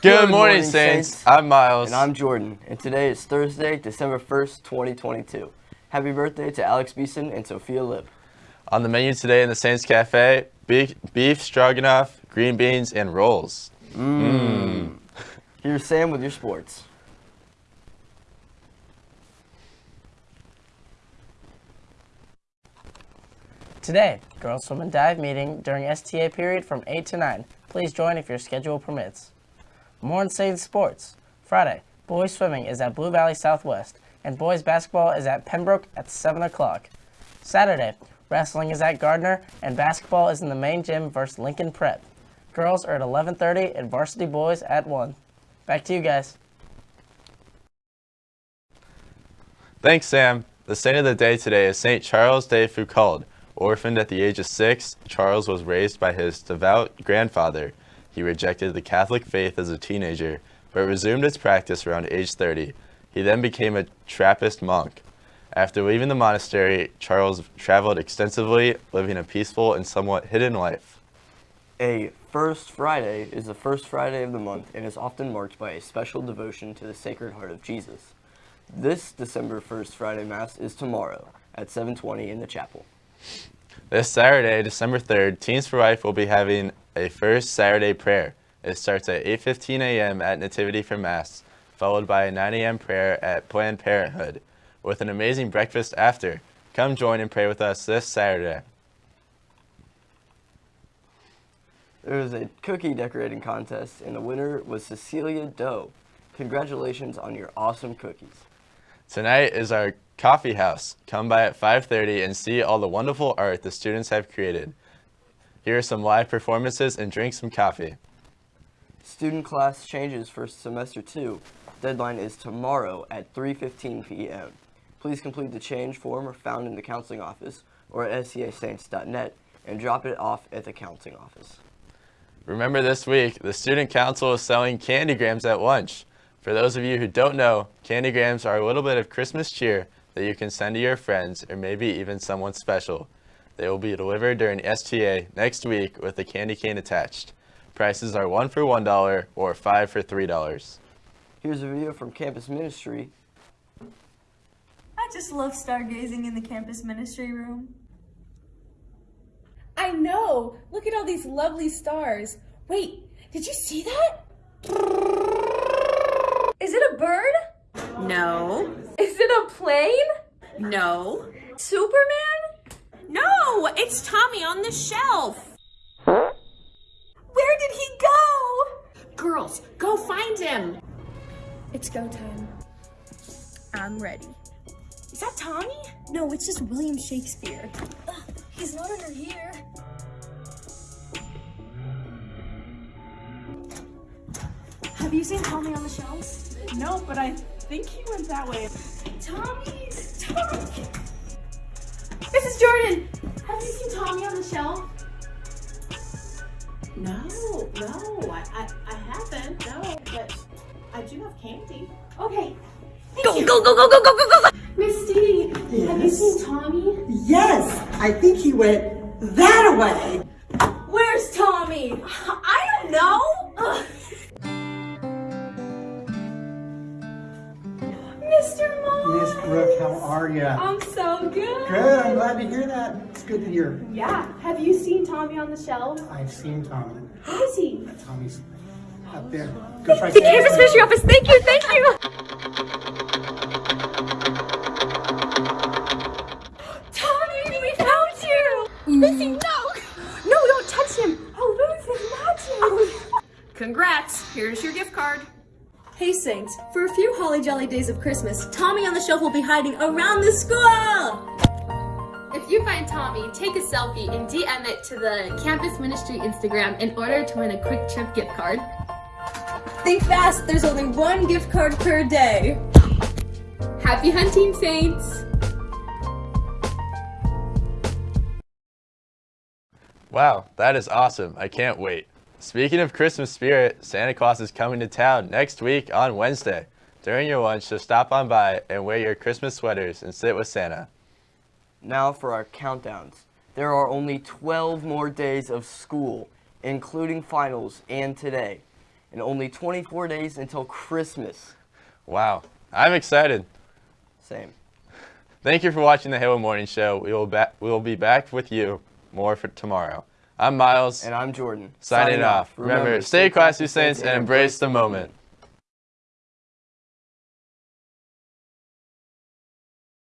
Good, morning, Saints. I'm Miles. And I'm Jordan. And today is Thursday, December 1st, 2022. Happy birthday to Alex Beeson and Sophia Lib. On the menu today in the Saints Cafe, beef, beef stroganoff, green beans, and rolls. Mmm. Here's Sam with your sports. Today, girls swim and dive meeting during STA period from 8 to 9. Please join if your schedule permits. More insane sports. Friday, boys swimming is at Blue Valley Southwest, and boys basketball is at Pembroke at 7 o'clock. Saturday, wrestling is at Gardner, and basketball is in the main gym versus Lincoln Prep. Girls are at 11.30 and varsity boys at 1. Back to you guys. Thanks, Sam. The saint of the day today is St. Charles de Foucauld. Orphaned at the age of six, Charles was raised by his devout grandfather. He rejected the Catholic faith as a teenager, but resumed its practice around age 30. He then became a Trappist monk. After leaving the monastery, Charles traveled extensively, living a peaceful and somewhat hidden life. A First Friday is the first Friday of the month and is often marked by a special devotion to the Sacred Heart of Jesus. This December 1st Friday Mass is tomorrow at 7.20 in the chapel. This Saturday, December 3rd, Teens for Life will be having a first Saturday prayer. It starts at 8.15 a.m. at Nativity for Mass, followed by a 9 a.m. prayer at Planned Parenthood, with an amazing breakfast after. Come join and pray with us this Saturday. There was a cookie decorating contest, and the winner was Cecilia Doe. Congratulations on your awesome cookies. Tonight is our coffee house. Come by at 5.30 and see all the wonderful art the students have created. Here are some live performances and drink some coffee. Student class changes for semester 2. Deadline is tomorrow at 3.15 p.m. Please complete the change form found in the counseling office or at scasaints.net and drop it off at the counseling office. Remember this week, the Student Council is selling candygrams at lunch. For those of you who don't know, candygrams are a little bit of Christmas cheer that you can send to your friends or maybe even someone special. They will be delivered during STA next week with a candy cane attached. Prices are one for $1 or five for $3. Here's a video from Campus Ministry. I just love stargazing in the campus ministry room. I know! Look at all these lovely stars. Wait, did you see that? Is it a bird? No. Is it a plane? No. Superman? No, it's Tommy on the shelf. Where did he go? Girls, go find him. It's go time. I'm ready. Is that Tommy? No, it's just William Shakespeare. Ugh, he's not under here. Have you seen Tommy on the shelf? No, but I think he went that way. Tommy! Tommy! This is Jordan! Have you seen Tommy on the shelf? No, no, I, I, I haven't, no, but I do have candy. Okay. Go, go, go, go, go, go, go, go! Misty, have you seen Tommy? Yes, I think he went that way. Where's Tommy? I don't know. Ugh. Mr. Mom. Miss Brooke, how are you? I'm so good. Good, I'm glad to hear that. It's good to hear. Yeah. Have you seen Tommy on the shelf? I've seen Tommy. Who is he? Tommy's up there. Go try The campus ministry office. Thank you. Thank you. Tommy, we found you. Missy, mm. no. No, don't touch him. I'll lose his magic. Congrats, here's your gift card. Hey Saints, for a few holly jolly days of Christmas, Tommy on the shelf will be hiding around the school! If you find Tommy, take a selfie and DM it to the Campus Ministry Instagram in order to win a QuikTrip gift card. Think fast, there's only one gift card per day. Happy hunting, Saints! Wow, that is awesome. I can't wait. Speaking of Christmas spirit, Santa Claus is coming to town next week on Wednesday. During your lunch, so stop on by and wear your Christmas sweaters and sit with Santa. Now for our countdowns. There are only 12 more days of school, including finals and today. and only 24 days until Christmas. Wow. I'm excited. Same. Thank you for watching the Halo Morning Show. We will, we will be back with you more for tomorrow. I'm Miles, And I'm Jordan. signing, off. Remember, stay classy, Saints, and embrace the moment.